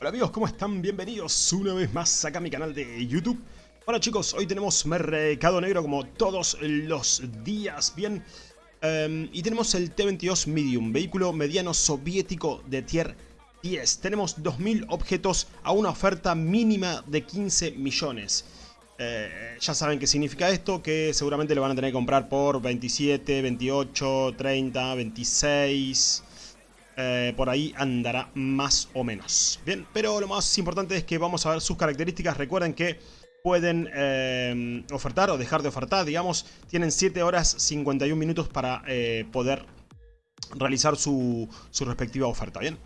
Hola amigos, ¿cómo están? Bienvenidos una vez más acá a mi canal de YouTube. Bueno chicos, hoy tenemos Mercado Negro como todos los días, bien. Em, y tenemos el T-22 Medium, vehículo mediano soviético de tier 10. Tenemos 2.000 objetos a una oferta mínima de 15 millones. Eh, ya saben qué significa esto, que seguramente lo van a tener que comprar por 27, 28, 30, 26... Eh, por ahí andará más o menos. Bien, pero lo más importante es que vamos a ver sus características. Recuerden que pueden eh, ofertar o dejar de ofertar, digamos. Tienen 7 horas 51 minutos para eh, poder realizar su, respectiva oferta, ¿bien?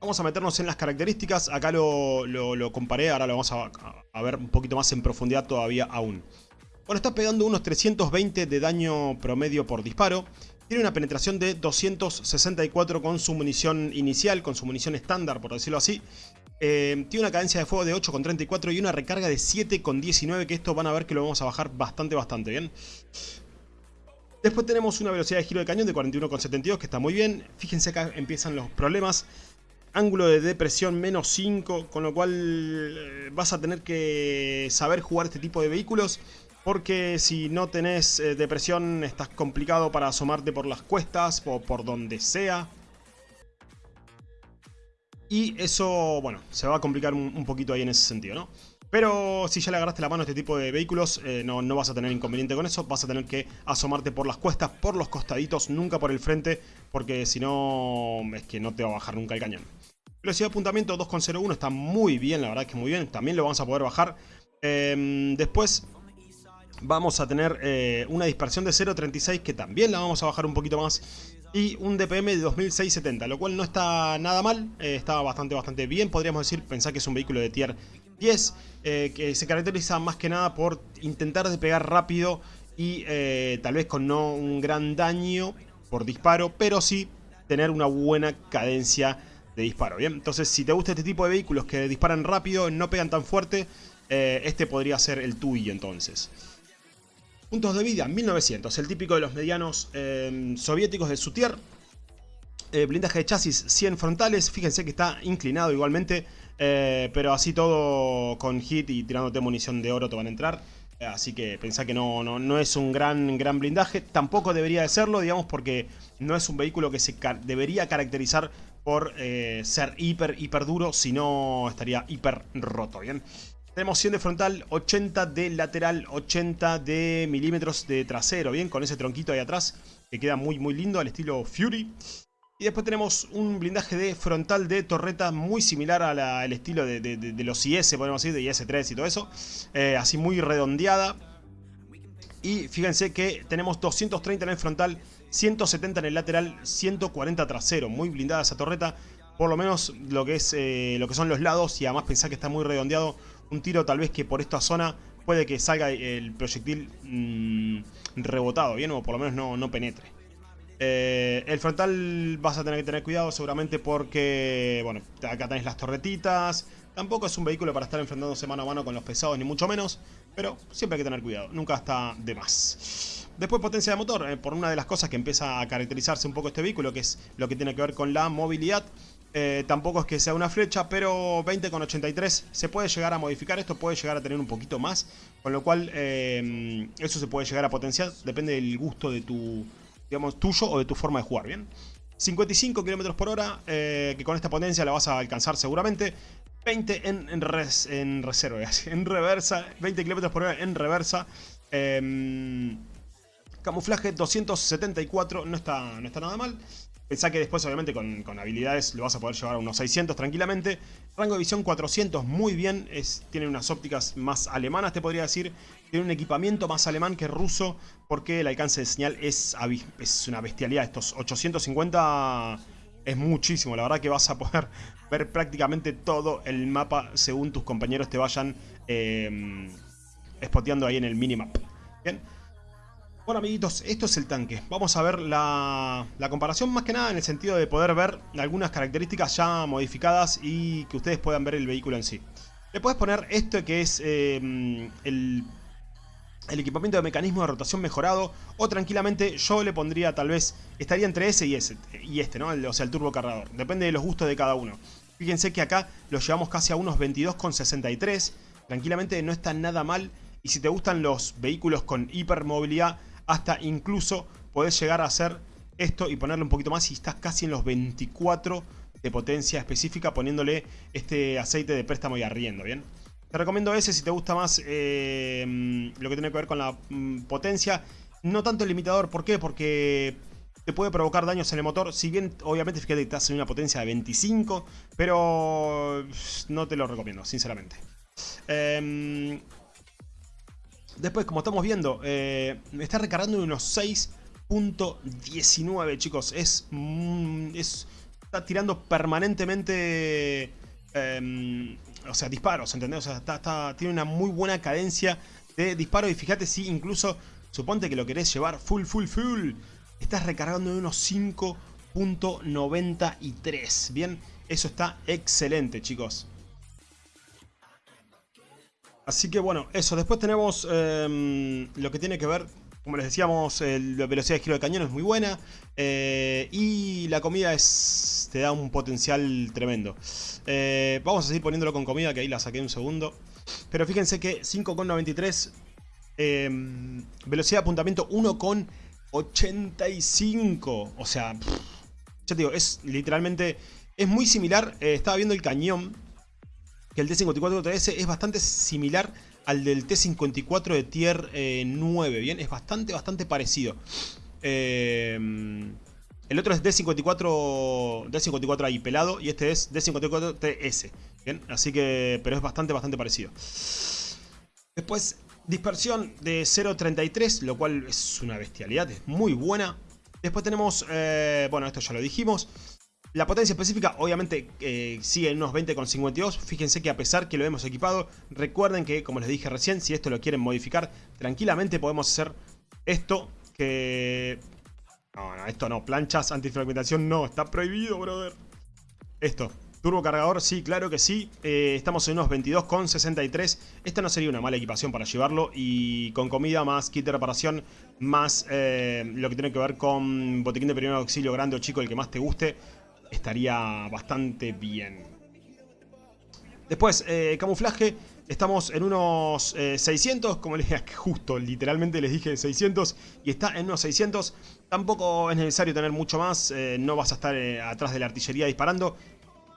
Vamos a meternos en las características. Acá lo, comparé, ahora lo vamos a, a ver un poquito más en profundidad todavía aún. Bueno, está pegando unos 320 de daño promedio por disparo. Tiene una penetración de 264 con su munición inicial, con su munición estándar, por decirlo así. Eh, tiene una cadencia de fuego de 8,34 y una recarga de 7,19, que esto van a ver que lo vamos a bajar bastante, bastante bien. Después tenemos una velocidad de giro de cañón de 41,72, que está muy bien. Fíjense acá empiezan los problemas. Ángulo de depresión menos 5, con lo cual eh, vas a tener que saber jugar este tipo de vehículos. Porque si no tenés eh, depresión estás complicado para asomarte por las cuestas o por donde sea. Y eso, bueno, se va a complicar un, poquito ahí en ese sentido, ¿no? Pero si ya le agarraste la mano a este tipo de vehículos, eh, no, no, vas a tener inconveniente con eso. Vas a tener que asomarte por las cuestas, por los costaditos, nunca por el frente, porque si no, es que no te va a bajar nunca el cañón. Velocidad de apuntamiento 2.01 está muy bien, la verdad es que muy bien. También lo vamos a poder bajar. Em, después, vamos a tener eh, una dispersión de 0.36 que también la vamos a bajar un poquito más y un DPM de 2670, lo cual no está nada mal, eh, está bastante bastante bien, podríamos decir, pensar que es un vehículo de tier 10, eh, que se caracteriza más que nada por intentar despegar rápido y tal vez con no un gran daño por disparo, pero sí tener una buena cadencia de disparo, ¿bien? Entonces si te gusta este tipo de vehículos que disparan rápido, no pegan tan fuerte, este podría ser el tuyo entonces. Puntos de vida, 1900, el típico de los medianos em, soviéticos de su tier. Eh, blindaje de chasis, 100 frontales, fíjense que está inclinado igualmente, eh, pero así todo con hit y tirándote munición de oro te van a entrar. Eh, así que pensá que no, no, no, es un gran, gran blindaje, tampoco debería de serlo, digamos, porque no es un vehículo que se debería caracterizar por ser hiper, hiper duro, si no estaría hiper roto, ¿bien? Tenemos 100 de frontal, 80 de lateral, 80 de milímetros de trasero, bien, con ese tronquito ahí atrás, que queda muy muy lindo al estilo Fury. Y después tenemos un blindaje de frontal de torreta muy similar al estilo de, los IS, podemos decir, de IS-3 y todo eso. Eh, así muy redondeada. Y fíjense que tenemos 230 en el frontal, 170 en el lateral, 140 trasero. Muy blindada esa torreta. Por lo menos lo que, es, eh, lo que son los lados y además pensar que está muy redondeado un tiro tal vez que por esta zona puede que salga el proyectil mm, rebotado, ¿bien? O por lo menos no, no penetre. Eh, el frontal vas a tener que tener cuidado seguramente porque, bueno, acá tenés las torretitas. Tampoco es un vehículo para estar enfrentándose mano a mano con los pesados, ni mucho menos. Pero siempre hay que tener cuidado, nunca está de más. Después potencia de motor, eh, por una de las cosas que empieza a caracterizarse un poco este vehículo, que es lo que tiene que ver con la movilidad. Eh, tampoco es que sea una flecha, pero 20,83 se puede llegar a modificar. Esto puede llegar a tener un poquito más. Con lo cual, eh, eso se puede llegar a potenciar. Depende del gusto de tu, digamos, tuyo o de tu forma de jugar, ¿bien? 55 km por hora, eh, que con esta potencia la vas a alcanzar seguramente. 20 en, en, en reserva, en reversa. 20 km por hora en reversa. Em, camuflaje 274, no está, no está nada mal. Pensá que después, obviamente, con, habilidades lo vas a poder llevar a unos 600 tranquilamente. Rango de visión 400, muy bien. Es, unas ópticas más alemanas, te podría decir. Tiene un equipamiento más alemán que ruso, porque el alcance de señal es, es una bestialidad. Estos 850 es muchísimo. La verdad que vas a poder ver prácticamente todo el mapa según tus compañeros te vayan eh, ahí en el minimap. Bien. Bueno amiguitos, esto es el tanque. Vamos a ver la, comparación más que nada en el sentido de poder ver algunas características ya modificadas y que ustedes puedan ver el vehículo en sí. Le puedes poner esto que es eh, el, equipamiento de mecanismo de rotación mejorado o tranquilamente yo le pondría tal vez, estaría entre ese y ese y este, ¿no? o sea, el turbo cargador. Depende de los gustos de cada uno. Fíjense que acá lo llevamos casi a unos 22,63. Tranquilamente no está nada mal. Y si te gustan los vehículos con hipermovilidad, hasta incluso podés llegar a hacer esto y ponerle un poquito más y estás casi en los 24 de potencia específica poniéndole este aceite de préstamo y arriendo, ¿bien? Te recomiendo ese si te gusta más eh, lo que tiene que ver con la mm, potencia. No tanto el limitador, ¿por qué? Porque te puede provocar daños en el motor. Si bien, obviamente, fíjate que estás en una potencia de 25, pero no te lo recomiendo, sinceramente. Em, después, como estamos viendo, eh, está recargando unos 6 19, chicos. Es, mm, es, está tirando permanentemente... Em, o sea, disparos, ¿entendés? O sea, está, tiene una muy buena cadencia de disparo. Y fíjate si incluso, suponte que lo querés llevar full, full, full. Estás recargando de unos 5.93. Bien, eso está excelente, chicos. Así que bueno, eso. Después tenemos em, lo que tiene que ver como les decíamos, la velocidad de giro de cañón es muy buena. Eh, y la comida es te da un potencial tremendo. Eh, vamos a seguir poniéndolo con comida, que ahí la saqué un segundo. Pero fíjense que 5,93. Em, velocidad de apuntamiento 1,85. O sea, ya te digo, es literalmente... Es muy similar. Eh, estaba viendo el cañón. Que el T-54TS es bastante similar al del T54 de tier 9, eh, ¿bien? Es bastante, bastante parecido. Eh, el otro es D54, D54 ahí pelado y este es D54TS, ¿bien? Así que, pero es bastante, bastante parecido. Después, dispersión de 0.33, lo cual es una bestialidad, es muy buena. Después tenemos, eh, bueno, esto ya lo dijimos. La potencia específica obviamente eh, sigue en unos 20,52. Fíjense que a pesar que lo hemos equipado, recuerden que, como les dije recién, si esto lo quieren modificar, tranquilamente podemos hacer esto que... No, no, esto no. Planchas antifragmentación no. Está prohibido, brother. Esto. Turbo cargador, sí, claro que sí. Eh, estamos en unos 22,63. Esta no sería una mala equipación para llevarlo. Y con comida más kit de reparación, más eh, lo que tiene que ver con botiquín de primer auxilio grande o chico, el que más te guste estaría bastante bien. Después, eh, camuflaje. Estamos en unos 600, eh, como les dije, justo, literalmente les dije 600 y está en unos 600. Tampoco es necesario tener mucho más, eh, no vas a estar atrás de la artillería disparando,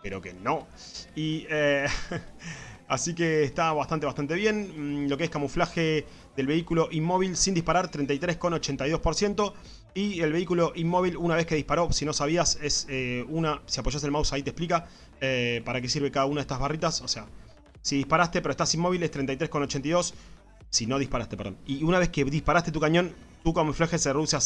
pero que no. Y así que está bastante, bastante bien. Mm, lo que es camuflaje del vehículo inmóvil sin disparar, 33,82%. Y el vehículo inmóvil, una vez que disparó, si no sabías, es eh, una... Si apoyas el mouse ahí te explica eh, para qué sirve cada una de estas barritas. O sea, si disparaste pero estás inmóvil es 33,82. Si no disparaste, perdón. Y una vez que disparaste tu cañón, tu camuflaje se reduce a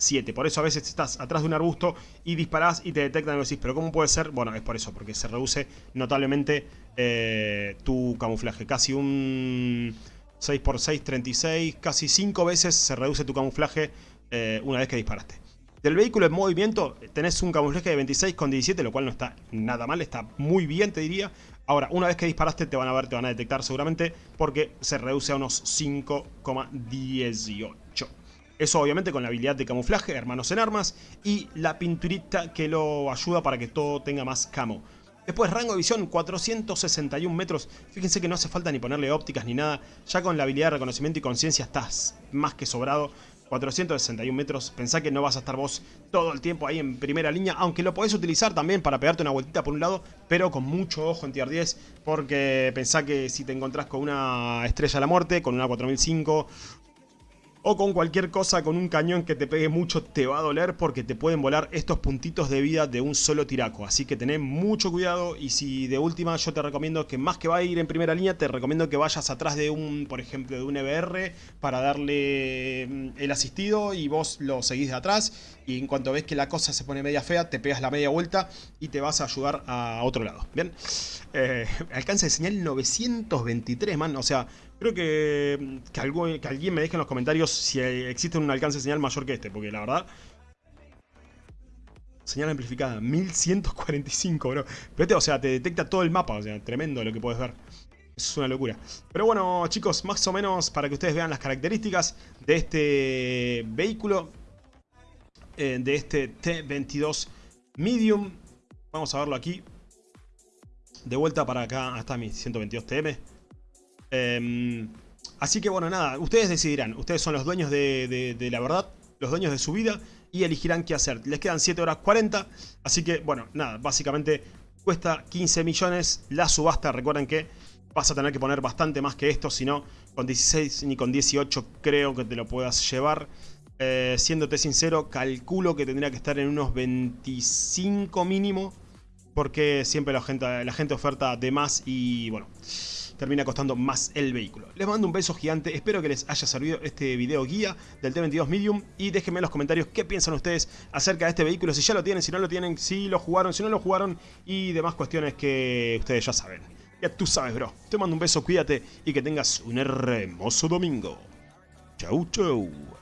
6,7. Por eso a veces estás atrás de un arbusto y disparás y te detectan y decís, pero ¿cómo puede ser? Bueno, es por eso, porque se reduce notablemente eh, tu camuflaje. Casi un 6x6, 36, casi 5 veces se reduce tu camuflaje eh, una vez que disparaste. Del vehículo en movimiento tenés un camuflaje de 26 con 17, lo cual no está nada mal, está muy bien te diría. Ahora, una vez que disparaste te van a ver, te van a detectar seguramente porque se reduce a unos 5,18. Eso obviamente con la habilidad de camuflaje, hermanos en armas, y la pinturita que lo ayuda para que todo tenga más camo. Después rango de visión 461 metros, fíjense que no hace falta ni ponerle ópticas ni nada, ya con la habilidad de reconocimiento y conciencia estás más que sobrado. 461 metros, pensá que no vas a estar vos todo el tiempo ahí en primera línea, aunque lo podés utilizar también para pegarte una vueltita por un lado, pero con mucho ojo en tier 10, porque pensá que si te encontrás con una estrella de la muerte, con una 4005 o con cualquier cosa con un cañón que te pegue mucho te va a doler porque te pueden volar estos puntitos de vida de un solo tiraco. Así que tené mucho cuidado y si de última yo te recomiendo que más que va a ir en primera línea, te recomiendo que vayas atrás de un, por ejemplo, de un EBR para darle mm, el asistido y vos lo seguís de atrás y en cuanto ves que la cosa se pone media fea, te pegas la media vuelta y te vas a ayudar a otro lado. Bien, eh, alcance de señal 923, man, o sea... Creo que, que, alguien me deje en los comentarios si existe un alcance de señal mayor que este, porque la verdad... Señal amplificada, 1145, bro. Pero o sea, te detecta todo el mapa, o sea, tremendo lo que puedes ver. Es una locura. Pero bueno, chicos, más o menos para que ustedes vean las características de este vehículo. Eh, de este T-22 Medium. Vamos a verlo aquí. De vuelta para acá, hasta mi 122 TM. Em, así que bueno, nada, ustedes decidirán. Ustedes son los dueños de, la verdad, los dueños de su vida y elegirán qué hacer. Les quedan 7 horas 40, así que bueno, nada, básicamente cuesta 15 millones la subasta. Recuerden que vas a tener que poner bastante más que esto, si no, con 16 ni con 18 creo que te lo puedas llevar. Eh, siéndote sincero, calculo que tendría que estar en unos 25 mínimo, porque siempre la gente, la gente oferta de más y bueno termina costando más el vehículo. Les mando un beso gigante, espero que les haya servido este video guía del T22 Medium y déjenme en los comentarios qué piensan ustedes acerca de este vehículo, si ya lo tienen, si no lo tienen, si lo jugaron, si no lo jugaron y demás cuestiones que ustedes ya saben. Ya tú sabes, bro. Te mando un beso, cuídate y que tengas un hermoso domingo. Chau, chau.